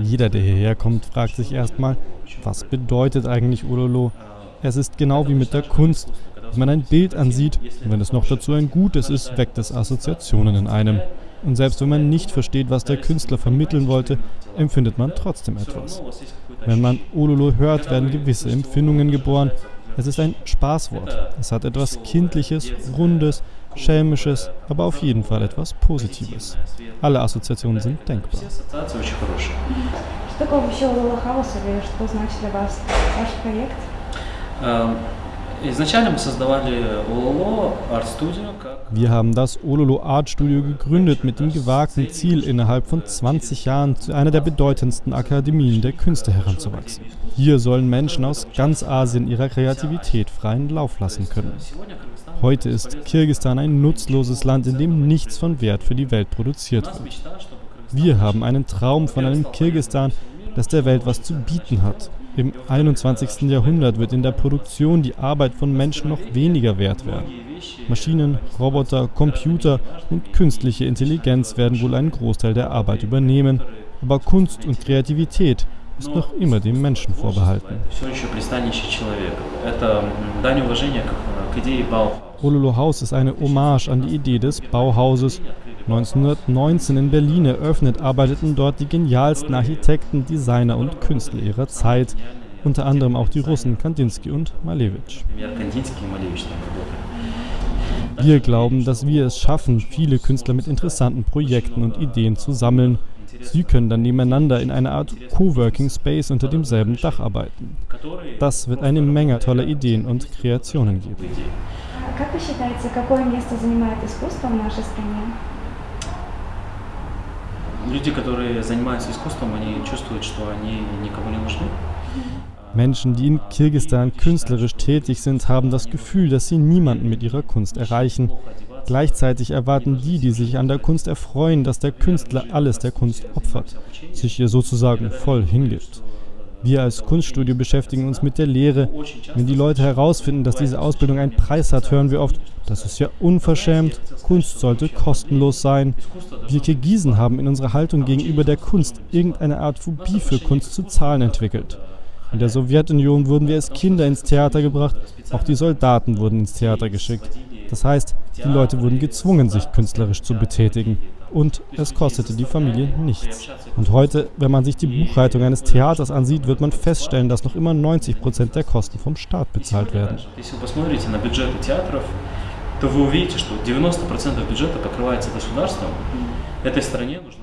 Jeder, der hierher kommt, fragt sich erstmal, was bedeutet eigentlich Ololo? Es ist genau wie mit der Kunst. Wenn man ein Bild ansieht wenn es noch dazu ein gutes ist, weckt es Assoziationen in einem. Und selbst wenn man nicht versteht, was der Künstler vermitteln wollte, empfindet man trotzdem etwas. Wenn man Ololo hört, werden gewisse Empfindungen geboren. Es ist ein Spaßwort. Es hat etwas Kindliches, Rundes, Schelmisches, aber auf jeden Fall etwas Positives. Alle Assoziationen sind denkbar. Что такое вообще Лола Хаус или что значит для вас ваш проект? Wir haben das Ololo Art Studio gegründet mit dem gewagten Ziel, innerhalb von 20 Jahren zu einer der bedeutendsten Akademien der Künste heranzuwachsen. Hier sollen Menschen aus ganz Asien ihrer Kreativität freien Lauf lassen können. Heute ist Kirgisistan ein nutzloses Land, in dem nichts von Wert für die Welt produziert wird. Wir haben einen Traum von einem Kirgisistan, das der Welt was zu bieten hat. Im 21. Jahrhundert wird in der Produktion die Arbeit von Menschen noch weniger wert werden. Maschinen, Roboter, Computer und künstliche Intelligenz werden wohl einen Großteil der Arbeit übernehmen, aber Kunst und Kreativität ist noch immer dem Menschen vorbehalten. Ololo Haus ist eine Hommage an die Idee des Bauhauses. 1919 in Berlin eröffnet, arbeiteten dort die genialsten Architekten, Designer und Künstler ihrer Zeit, unter anderem auch die Russen Kandinsky und Malevich. Wir glauben, dass wir es schaffen, viele Künstler mit interessanten Projekten und Ideen zu sammeln. Sie können dann nebeneinander in einer Art Coworking Space unter demselben Dach arbeiten. Das wird eine Menge toller Ideen und Kreationen geben. Как вы считаете, какое место занимает искусство в нашей стране? Люди, которые занимаются искусством, они чувствуют, что они никому не нужны. Menschen, die in Kirgisistan künstlerisch tätig sind, haben das Gefühl, dass sie niemanden mit ihrer Kunst erreichen. Gleichzeitig erwarten die, die sich an der Kunst erfreuen, dass der Künstler alles der Kunst opfert, sich ihr sozusagen voll hingibt. Wir als Kunststudio beschäftigen uns mit der Lehre. Wenn die Leute herausfinden, dass diese Ausbildung einen Preis hat, hören wir oft, das ist ja unverschämt, Kunst sollte kostenlos sein. Wir Kirgisen haben in unserer Haltung gegenüber der Kunst irgendeine Art Phobie für Kunst zu zahlen entwickelt. In der Sowjetunion wurden wir als Kinder ins Theater gebracht, auch die Soldaten wurden ins Theater geschickt. Das heißt, die Leute wurden gezwungen, sich künstlerisch zu betätigen und es kostete die Familie nichts. Und heute, wenn man sich die Buchhaltung eines Theaters ansieht, wird man feststellen, dass noch immer 90 Prozent der Kosten vom Staat bezahlt werden.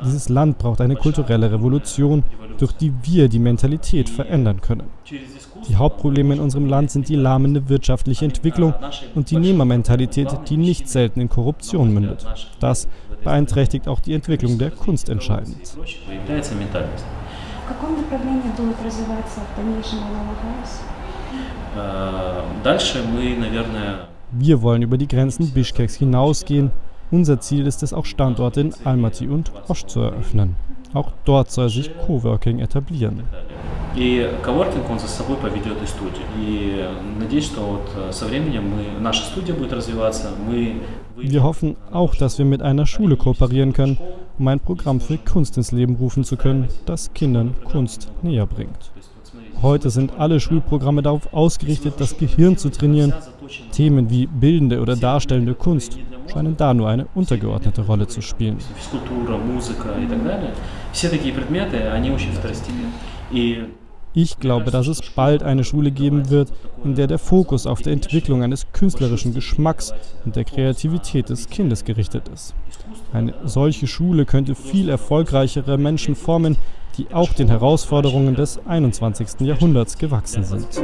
Dieses Land braucht eine kulturelle Revolution, durch die wir die Mentalität verändern können. Die Hauptprobleme in unserem Land sind die lahmende wirtschaftliche Entwicklung und die Nehmermentalität, die nicht selten in Korruption mündet. Das beeinträchtigt auch die Entwicklung der Kunst entscheidend. Wir wollen über die Grenzen Bischkeks hinausgehen. Unser Ziel ist es auch Standorte in Almaty und Osch zu eröffnen. Auch dort soll sich Coworking etablieren. И коворкинг, он за собой поведет и студию. И надеюсь, что вот со временем мы, наша студия будет развиваться. Мы wir hoffen auch, dass wir mit einer Schule kooperieren können, um ein Programm für Kunst ins Leben rufen zu können, das Kindern Kunst näher bringt. Heute sind alle Schulprogramme darauf ausgerichtet, das Gehirn zu trainieren. Themen wie bildende oder darstellende Kunst scheinen da nur eine untergeordnete Rolle zu spielen. Ich glaube, dass es bald eine Schule geben wird, in der der Fokus auf der Entwicklung eines künstlerischen Geschmacks und der Kreativität des Kindes gerichtet ist. Eine solche Schule könnte viel erfolgreichere Menschen formen, die auch den Herausforderungen des 21. Jahrhunderts gewachsen sind.